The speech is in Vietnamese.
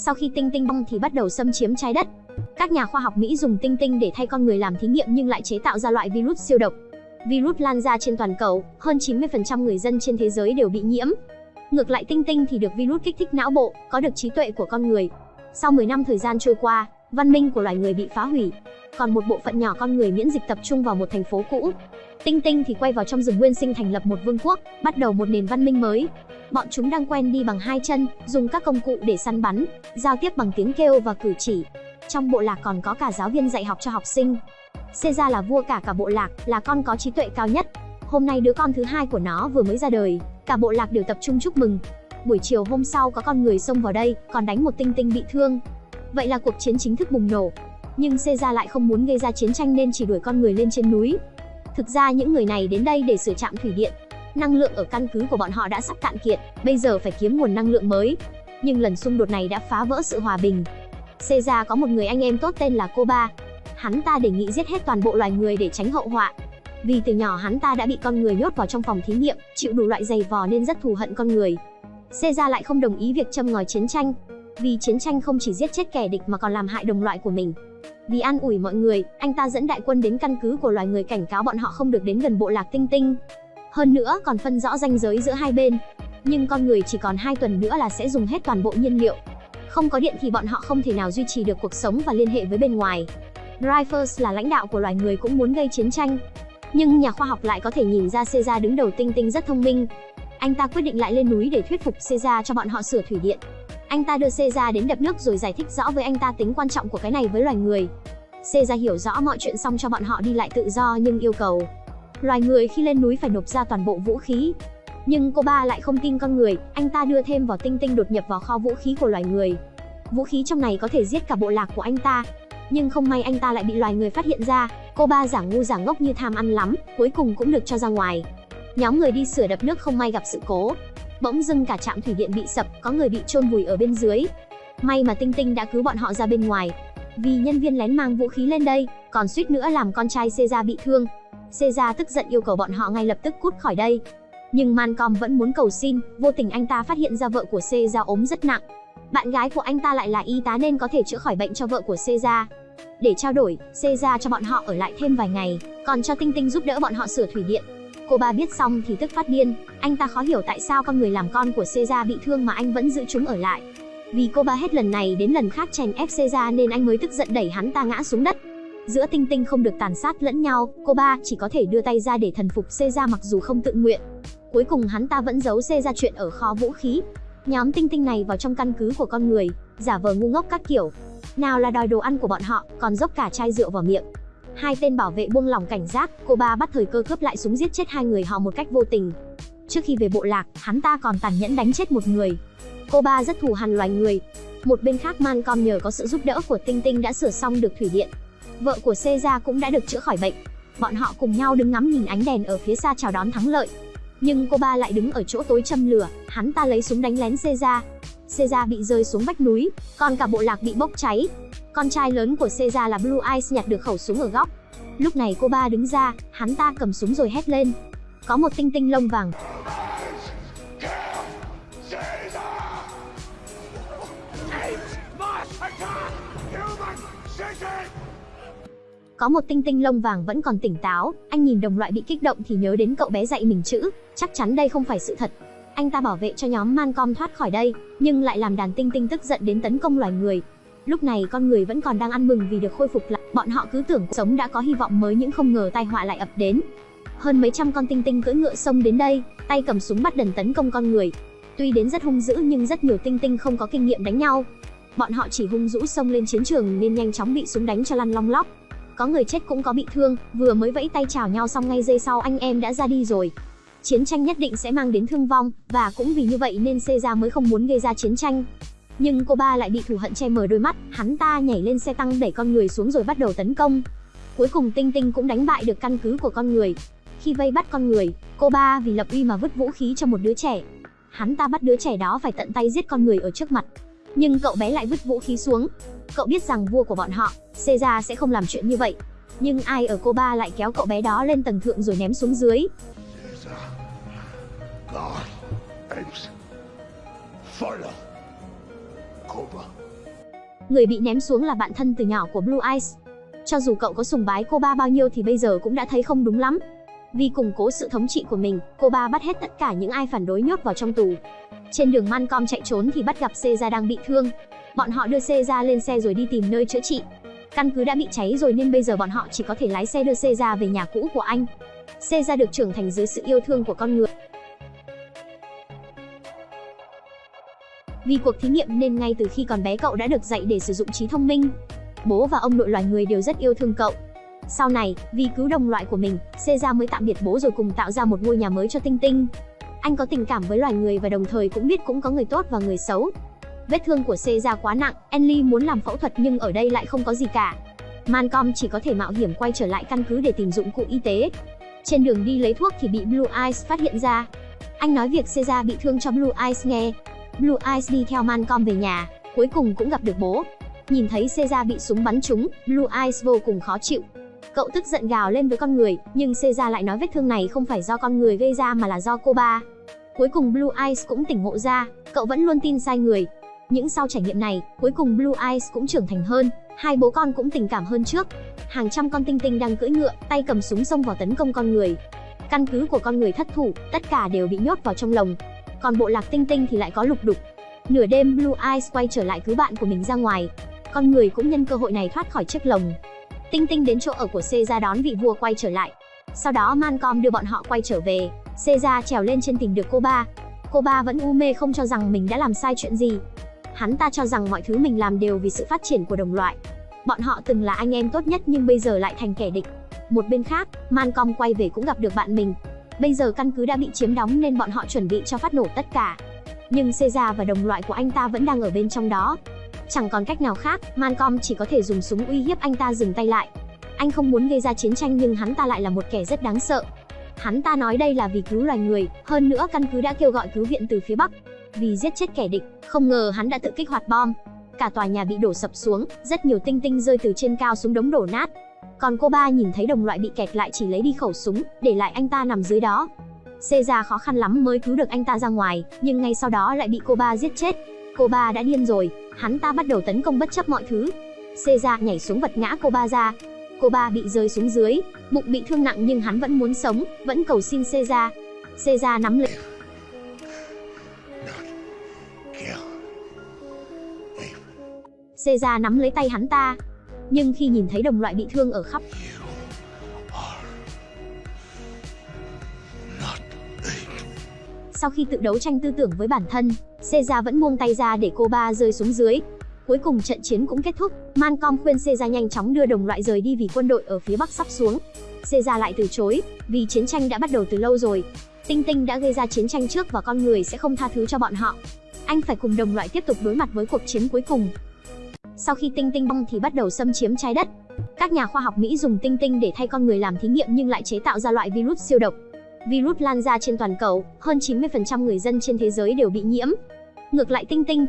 Sau khi tinh tinh bong thì bắt đầu xâm chiếm trái đất. Các nhà khoa học Mỹ dùng tinh tinh để thay con người làm thí nghiệm nhưng lại chế tạo ra loại virus siêu độc. Virus lan ra trên toàn cầu, hơn 90% người dân trên thế giới đều bị nhiễm. Ngược lại tinh tinh thì được virus kích thích não bộ, có được trí tuệ của con người. Sau 10 năm thời gian trôi qua, văn minh của loài người bị phá hủy. Còn một bộ phận nhỏ con người miễn dịch tập trung vào một thành phố cũ. Tinh tinh thì quay vào trong rừng nguyên sinh thành lập một vương quốc, bắt đầu một nền văn minh mới. Bọn chúng đang quen đi bằng hai chân, dùng các công cụ để săn bắn, giao tiếp bằng tiếng kêu và cử chỉ. Trong bộ lạc còn có cả giáo viên dạy học cho học sinh. Caesar là vua cả cả bộ lạc, là con có trí tuệ cao nhất. Hôm nay đứa con thứ hai của nó vừa mới ra đời, cả bộ lạc đều tập trung chúc mừng. Buổi chiều hôm sau có con người xông vào đây, còn đánh một tinh tinh bị thương. Vậy là cuộc chiến chính thức bùng nổ. Nhưng Caesar lại không muốn gây ra chiến tranh nên chỉ đuổi con người lên trên núi. Thực ra những người này đến đây để sửa trạm thủy điện. Năng lượng ở căn cứ của bọn họ đã sắp cạn kiệt, bây giờ phải kiếm nguồn năng lượng mới. Nhưng lần xung đột này đã phá vỡ sự hòa bình. Caesar có một người anh em tốt tên là Koba. Hắn ta đề nghị giết hết toàn bộ loài người để tránh hậu họa. Vì từ nhỏ hắn ta đã bị con người nhốt vào trong phòng thí nghiệm, chịu đủ loại giày vò nên rất thù hận con người. Caesar lại không đồng ý việc châm ngòi chiến tranh, vì chiến tranh không chỉ giết chết kẻ địch mà còn làm hại đồng loại của mình. Vì an ủi mọi người, anh ta dẫn đại quân đến căn cứ của loài người cảnh cáo bọn họ không được đến gần bộ lạc tinh tinh. Hơn nữa còn phân rõ ranh giới giữa hai bên. Nhưng con người chỉ còn hai tuần nữa là sẽ dùng hết toàn bộ nhiên liệu. Không có điện thì bọn họ không thể nào duy trì được cuộc sống và liên hệ với bên ngoài. Dreyfus là lãnh đạo của loài người cũng muốn gây chiến tranh. Nhưng nhà khoa học lại có thể nhìn ra Caesar đứng đầu tinh tinh rất thông minh. Anh ta quyết định lại lên núi để thuyết phục Caesar cho bọn họ sửa thủy điện. Anh ta đưa Caesar đến đập nước rồi giải thích rõ với anh ta tính quan trọng của cái này với loài người. Caesar hiểu rõ mọi chuyện xong cho bọn họ đi lại tự do nhưng yêu cầu loài người khi lên núi phải nộp ra toàn bộ vũ khí. Nhưng cô ba lại không tin con người, anh ta đưa thêm vào tinh tinh đột nhập vào kho vũ khí của loài người. Vũ khí trong này có thể giết cả bộ lạc của anh ta. Nhưng không may anh ta lại bị loài người phát hiện ra, cô ba giả ngu giả ngốc như tham ăn lắm, cuối cùng cũng được cho ra ngoài. Nhóm người đi sửa đập nước không may gặp sự cố, Bỗng dưng cả trạm thủy điện bị sập, có người bị chôn vùi ở bên dưới. May mà Tinh Tinh đã cứu bọn họ ra bên ngoài. Vì nhân viên lén mang vũ khí lên đây, còn suýt nữa làm con trai Caesar bị thương. Caesar tức giận yêu cầu bọn họ ngay lập tức cút khỏi đây. Nhưng Mancom vẫn muốn cầu xin, vô tình anh ta phát hiện ra vợ của Caesar ốm rất nặng. Bạn gái của anh ta lại là y tá nên có thể chữa khỏi bệnh cho vợ của Caesar. Để trao đổi, Caesar cho bọn họ ở lại thêm vài ngày, còn cho Tinh Tinh giúp đỡ bọn họ sửa thủy điện. Cô ba biết xong thì tức phát điên, anh ta khó hiểu tại sao con người làm con của Caesar bị thương mà anh vẫn giữ chúng ở lại. Vì cô ba hết lần này đến lần khác chèn ép Caesar nên anh mới tức giận đẩy hắn ta ngã xuống đất. Giữa tinh tinh không được tàn sát lẫn nhau, cô ba chỉ có thể đưa tay ra để thần phục Caesar mặc dù không tự nguyện. Cuối cùng hắn ta vẫn giấu Caesar chuyện ở kho vũ khí. Nhóm tinh tinh này vào trong căn cứ của con người, giả vờ ngu ngốc các kiểu. Nào là đòi đồ ăn của bọn họ, còn dốc cả chai rượu vào miệng. Hai tên bảo vệ buông lỏng cảnh giác, cô ba bắt thời cơ cướp lại súng giết chết hai người họ một cách vô tình. Trước khi về bộ lạc, hắn ta còn tàn nhẫn đánh chết một người. Cô ba rất thù hằn loài người. Một bên khác Mancom nhờ có sự giúp đỡ của Tinh Tinh đã sửa xong được thủy điện. Vợ của seja cũng đã được chữa khỏi bệnh. Bọn họ cùng nhau đứng ngắm nhìn ánh đèn ở phía xa chào đón thắng lợi. Nhưng cô ba lại đứng ở chỗ tối châm lửa, hắn ta lấy súng đánh lén Caesar. Caesar bị rơi xuống vách núi, còn cả bộ lạc bị bốc cháy. Con trai lớn của Caesar là Blue Eyes nhặt được khẩu súng ở góc. Lúc này cô ba đứng ra, hắn ta cầm súng rồi hét lên. Có một tinh tinh lông vàng. Có một tinh tinh lông vàng vẫn còn tỉnh táo, anh nhìn đồng loại bị kích động thì nhớ đến cậu bé dạy mình chữ, chắc chắn đây không phải sự thật. Anh ta bảo vệ cho nhóm Mancom thoát khỏi đây, nhưng lại làm đàn tinh tinh tức giận đến tấn công loài người, Lúc này con người vẫn còn đang ăn mừng vì được khôi phục lại, bọn họ cứ tưởng sống đã có hy vọng mới nhưng không ngờ tai họa lại ập đến. Hơn mấy trăm con tinh tinh cưỡi ngựa sông đến đây, tay cầm súng bắt đần tấn công con người. Tuy đến rất hung dữ nhưng rất nhiều tinh tinh không có kinh nghiệm đánh nhau. Bọn họ chỉ hung dữ xông lên chiến trường nên nhanh chóng bị súng đánh cho lăn long lóc. Có người chết cũng có bị thương, vừa mới vẫy tay chào nhau xong ngay giây sau anh em đã ra đi rồi. Chiến tranh nhất định sẽ mang đến thương vong, và cũng vì như vậy nên Caesar mới không muốn gây ra chiến tranh. Nhưng cô ba lại bị thù hận che mờ đôi mắt, hắn ta nhảy lên xe tăng đẩy con người xuống rồi bắt đầu tấn công. Cuối cùng Tinh Tinh cũng đánh bại được căn cứ của con người. Khi vây bắt con người, cô ba vì lập uy mà vứt vũ khí cho một đứa trẻ. Hắn ta bắt đứa trẻ đó phải tận tay giết con người ở trước mặt. Nhưng cậu bé lại vứt vũ khí xuống. Cậu biết rằng vua của bọn họ, Caesar sẽ không làm chuyện như vậy. Nhưng ai ở cô ba lại kéo cậu bé đó lên tầng thượng rồi ném xuống dưới. Người bị ném xuống là bạn thân từ nhỏ của Blue Eyes. Cho dù cậu có sùng bái cô ba bao nhiêu thì bây giờ cũng đã thấy không đúng lắm. Vì củng cố sự thống trị của mình, cô ba bắt hết tất cả những ai phản đối nhốt vào trong tù. Trên đường mancom chạy trốn thì bắt gặp Caesar đang bị thương. Bọn họ đưa Caesar lên xe rồi đi tìm nơi chữa trị. Căn cứ đã bị cháy rồi nên bây giờ bọn họ chỉ có thể lái xe đưa Caesar về nhà cũ của anh. Caesar được trưởng thành dưới sự yêu thương của con người. Vì cuộc thí nghiệm nên ngay từ khi còn bé cậu đã được dạy để sử dụng trí thông minh. Bố và ông nội loài người đều rất yêu thương cậu. Sau này, vì cứu đồng loại của mình, Caesar mới tạm biệt bố rồi cùng tạo ra một ngôi nhà mới cho Tinh Tinh. Anh có tình cảm với loài người và đồng thời cũng biết cũng có người tốt và người xấu. Vết thương của Caesar quá nặng, Enly muốn làm phẫu thuật nhưng ở đây lại không có gì cả. Mancom chỉ có thể mạo hiểm quay trở lại căn cứ để tìm dụng cụ y tế. Trên đường đi lấy thuốc thì bị Blue Eyes phát hiện ra. Anh nói việc Caesar bị thương cho Blue Eyes nghe. Blue Eyes đi theo Mancom về nhà, cuối cùng cũng gặp được bố. Nhìn thấy Caesar bị súng bắn trúng, Blue Eyes vô cùng khó chịu. Cậu tức giận gào lên với con người, nhưng Caesar lại nói vết thương này không phải do con người gây ra mà là do cô ba. Cuối cùng Blue Eyes cũng tỉnh ngộ ra, cậu vẫn luôn tin sai người. Những sau trải nghiệm này, cuối cùng Blue Eyes cũng trưởng thành hơn, hai bố con cũng tình cảm hơn trước. Hàng trăm con tinh tinh đang cưỡi ngựa, tay cầm súng xông vào tấn công con người. Căn cứ của con người thất thủ, tất cả đều bị nhốt vào trong lồng. Còn bộ lạc tinh tinh thì lại có lục đục. Nửa đêm Blue Eyes quay trở lại cứu bạn của mình ra ngoài. Con người cũng nhân cơ hội này thoát khỏi chiếc lồng. Tinh Tinh đến chỗ ở của Caesar đón vị vua quay trở lại. Sau đó Mancom đưa bọn họ quay trở về. Caesar trèo lên trên tìm được cô ba. Cô ba vẫn u mê không cho rằng mình đã làm sai chuyện gì. Hắn ta cho rằng mọi thứ mình làm đều vì sự phát triển của đồng loại. Bọn họ từng là anh em tốt nhất nhưng bây giờ lại thành kẻ địch. Một bên khác, Mancom quay về cũng gặp được bạn mình. Bây giờ căn cứ đã bị chiếm đóng nên bọn họ chuẩn bị cho phát nổ tất cả. Nhưng Caesar và đồng loại của anh ta vẫn đang ở bên trong đó. Chẳng còn cách nào khác, mancom chỉ có thể dùng súng uy hiếp anh ta dừng tay lại. Anh không muốn gây ra chiến tranh nhưng hắn ta lại là một kẻ rất đáng sợ. Hắn ta nói đây là vì cứu loài người, hơn nữa căn cứ đã kêu gọi cứu viện từ phía Bắc. Vì giết chết kẻ địch, không ngờ hắn đã tự kích hoạt bom. Cả tòa nhà bị đổ sập xuống, rất nhiều tinh tinh rơi từ trên cao xuống đống đổ nát. Còn cô ba nhìn thấy đồng loại bị kẹt lại chỉ lấy đi khẩu súng, để lại anh ta nằm dưới đó. Caesar khó khăn lắm mới cứu được anh ta ra ngoài, nhưng ngay sau đó lại bị cô ba giết chết. Cô ba đã điên rồi, hắn ta bắt đầu tấn công bất chấp mọi thứ. Caesar nhảy xuống vật ngã cô ba ra. Cô ba bị rơi xuống dưới, bụng bị thương nặng nhưng hắn vẫn muốn sống, vẫn cầu xin Caesar. Caesar nắm lấy Caesar nắm lấy tay hắn ta. Nhưng khi nhìn thấy đồng loại bị thương ở khắp Sau khi tự đấu tranh tư tưởng với bản thân, Caesar vẫn buông tay ra để cô ba rơi xuống dưới. Cuối cùng trận chiến cũng kết thúc, Mancom khuyên Caesar nhanh chóng đưa đồng loại rời đi vì quân đội ở phía bắc sắp xuống. Caesar lại từ chối, vì chiến tranh đã bắt đầu từ lâu rồi. Tinh Tinh đã gây ra chiến tranh trước và con người sẽ không tha thứ cho bọn họ. Anh phải cùng đồng loại tiếp tục đối mặt với cuộc chiến cuối cùng. Sau khi Tinh Tinh bong thì bắt đầu xâm chiếm trái đất. Các nhà khoa học Mỹ dùng Tinh Tinh để thay con người làm thí nghiệm nhưng lại chế tạo ra loại virus siêu độc. Virus lan ra trên toàn cầu, hơn 90% người dân trên thế giới đều bị nhiễm. Ngược lại Tinh Tinh